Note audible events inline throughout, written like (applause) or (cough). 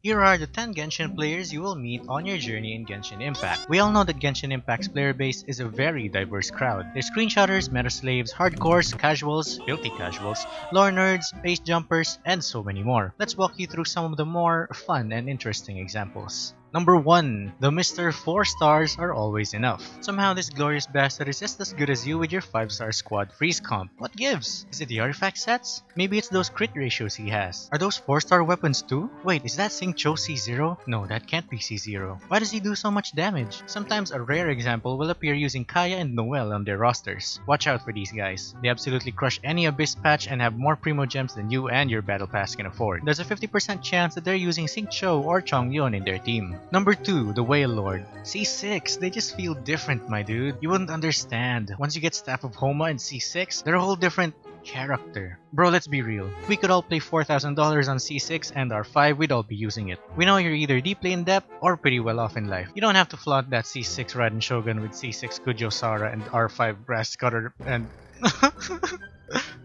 Here are the 10 Genshin players you will meet on your journey in Genshin Impact. We all know that Genshin Impact's player base is a very diverse crowd. There's screenshotters, meta slaves, hardcores, casuals, filthy casuals, lore nerds, base jumpers, and so many more. Let's walk you through some of the more fun and interesting examples. Number 1. The Mr. 4 stars are always enough. Somehow this glorious bastard is just as good as you with your 5 star squad freeze comp. What gives? Is it the artifact sets? Maybe it's those crit ratios he has. Are those 4 star weapons too? Wait, is that Xingqiu C0? No, that can't be C0. Why does he do so much damage? Sometimes a rare example will appear using Kaeya and Noelle on their rosters. Watch out for these guys. They absolutely crush any Abyss patch and have more Primo Gems than you and your Battle Pass can afford. There's a 50% chance that they're using Xingqiu or Chongyun in their team. Number 2, the Whale Lord. C6, they just feel different, my dude. You wouldn't understand. Once you get Staff of Homa and C6, they're a whole different character. Bro, let's be real. If we could all play $4,000 on C6 and R5, we'd all be using it. We know you're either deeply in debt or pretty well off in life. You don't have to flaunt that C6 Raiden Shogun with C6 Kujou Sara and R5 Brass Cutter and... (laughs)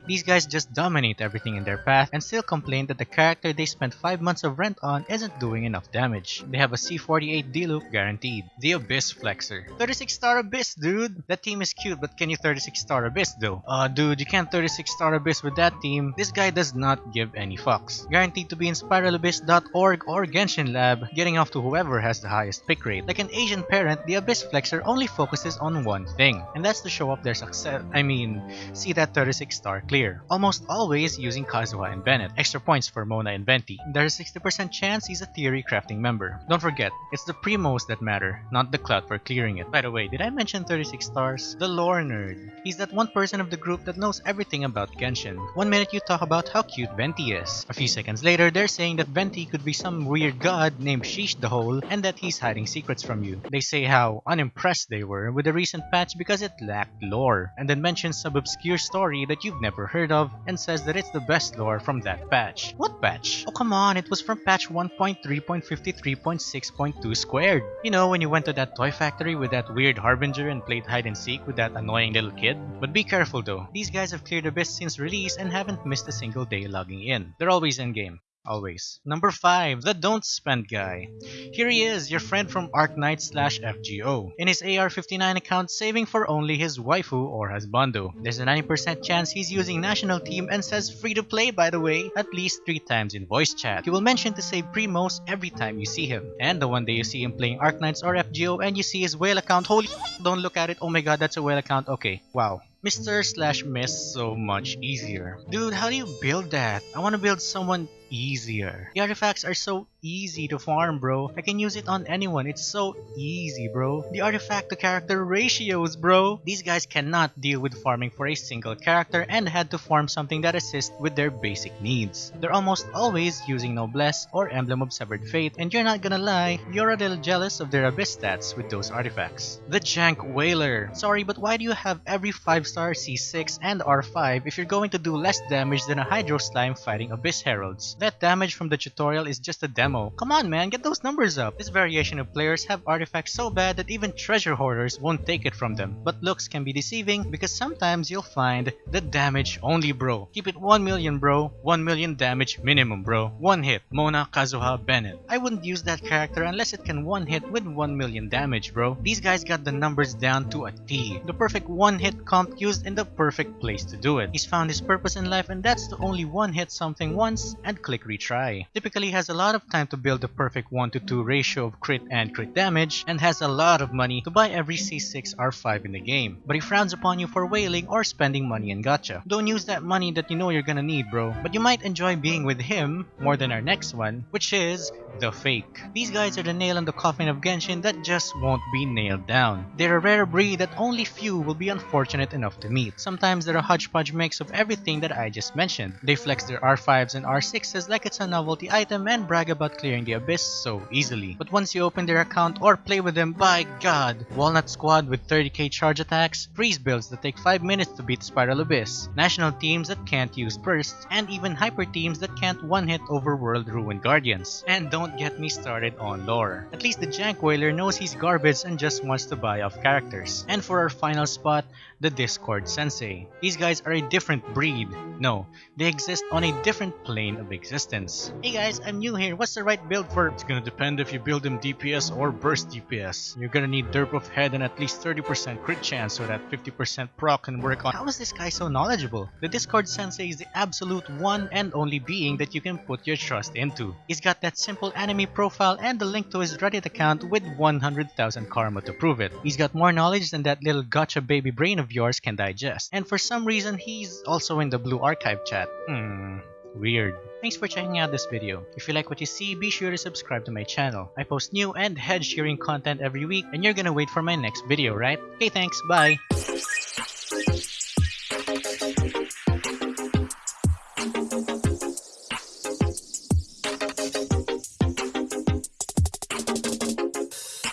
These guys just dominate everything in their path and still complain that the character they spent 5 months of rent on isn't doing enough damage. They have a C48 D-loop guaranteed. The Abyss Flexer. 36 star Abyss, dude! That team is cute, but can you 36 star Abyss though? Uh, dude, you can't 36 star Abyss with that team. This guy does not give any fucks. Guaranteed to be in spiralabyss.org or Genshin Lab, getting off to whoever has the highest pick rate. Like an Asian parent, the Abyss Flexer only focuses on one thing, and that's to show off their success. I mean, see that 36 star clear. Almost always using Kazuha and Bennett. Extra points for Mona and Venti. There's a 60% chance he's a theory crafting member. Don't forget, it's the primos that matter, not the clout for clearing it. By the way, did I mention 36 stars? The lore nerd. He's that one person of the group that knows everything about Genshin. One minute you talk about how cute Venti is. A few seconds later, they're saying that Venti could be some weird god named Sheesh the Hole and that he's hiding secrets from you. They say how unimpressed they were with the recent patch because it lacked lore, and then mention some obscure story that you've never heard of and says that it's the best lore from that patch. What patch? Oh come on, it was from patch 1.3.53.6.2 squared. You know, when you went to that toy factory with that weird harbinger and played hide and seek with that annoying little kid? But be careful though, these guys have cleared Abyss since release and haven't missed a single day logging in. They're always in game. Always. Number 5, the don't spend guy. Here he is, your friend from Arknight slash FGO. In his AR-59 account, saving for only his waifu or husbando. There's a 90% chance he's using national team and says free to play by the way, at least 3 times in voice chat. He will mention to save primos every time you see him. And the one day you see him playing Arknights or FGO and you see his whale account, holy don't look at it, oh my god that's a whale account, okay, wow. Mr. slash Miss so much easier. Dude, how do you build that? I want to build someone easier. The artifacts are so easy to farm, bro. I can use it on anyone. It's so easy, bro. The artifact to character ratios, bro. These guys cannot deal with farming for a single character and had to farm something that assists with their basic needs. They're almost always using Noblesse or Emblem of Severed Fate, and you're not gonna lie, you're a little jealous of their Abyss stats with those artifacts. The Jank Whaler. Sorry, but why do you have every 5-star C6 and R5 if you're going to do less damage than a Hydro Slime fighting Abyss Heralds? That damage from the tutorial is just a demo. Come on man, get those numbers up. This variation of players have artifacts so bad that even treasure hoarders won't take it from them. But looks can be deceiving because sometimes you'll find the damage only bro. Keep it 1 million bro, 1 million damage minimum bro. One hit, Mona Kazuha Bennett. I wouldn't use that character unless it can one hit with 1 million damage bro. These guys got the numbers down to a T. The perfect one hit comp used in the perfect place to do it. He's found his purpose in life and that's to only one hit something once and click retry. Typically has a lot of time to build the perfect 1 to 2 ratio of crit and crit damage and has a lot of money to buy every C6 R5 in the game. But he frowns upon you for whaling or spending money in gacha. Don't use that money that you know you're gonna need bro. But you might enjoy being with him more than our next one, which is the Fake. These guys are the nail in the coffin of Genshin that just won't be nailed down. They're a rare breed that only few will be unfortunate enough to meet. Sometimes they're a hodgepodge mix of everything that I just mentioned. They flex their R5s and R6s like it's a novelty item and brag about clearing the abyss so easily. But once you open their account or play with them, by god! Walnut Squad with 30k charge attacks, freeze builds that take 5 minutes to beat Spiral Abyss, national teams that can't use bursts, and even hyper teams that can't one-hit Overworld Ruined Guardians. And don't get me started on lore. At least the Jank Whaler knows he's garbage and just wants to buy off characters. And for our final spot, the Discord Sensei. These guys are a different breed. No, they exist on a different plane of existence. Hey guys, I'm new here. What's the right build for? It's gonna depend if you build him DPS or burst DPS. You're gonna need derp of head and at least 30% crit chance so that 50% proc can work on. How is this guy so knowledgeable? The Discord Sensei is the absolute one and only being that you can put your trust into. He's got that simple anime profile and the link to his Reddit account with 100,000 karma to prove it. He's got more knowledge than that little gacha baby brain of yours can digest. And for some reason, he's also in the Blue Archive chat. Hmm, weird. Thanks for checking out this video. If you like what you see, be sure to subscribe to my channel. I post new and head shearing content every week and you're gonna wait for my next video, right? Okay, thanks, bye!